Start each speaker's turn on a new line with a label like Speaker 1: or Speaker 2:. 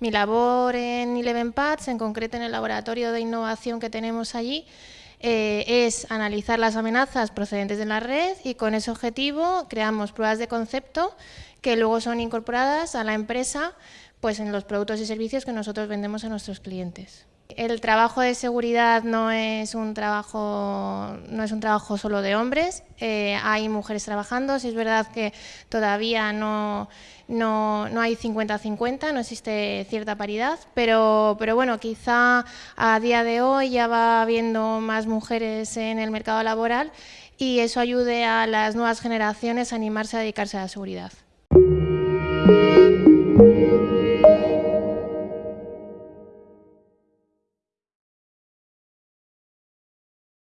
Speaker 1: labor en Eleven Pads, en concreto en el laboratorio de innovación que tenemos allí, eh, es analizar las amenazas procedentes de la red y con ese objetivo creamos pruebas de concepto que luego son incorporadas a la empresa pues, en los productos y servicios que nosotros vendemos a nuestros clientes. El trabajo de seguridad no es un trabajo, no es un trabajo solo de hombres, eh, hay mujeres trabajando, si es verdad que todavía no, no, no hay 50-50, no existe cierta paridad, pero, pero bueno, quizá a día de hoy ya va habiendo más mujeres en el mercado laboral y eso ayude a las nuevas generaciones a animarse a dedicarse a la seguridad.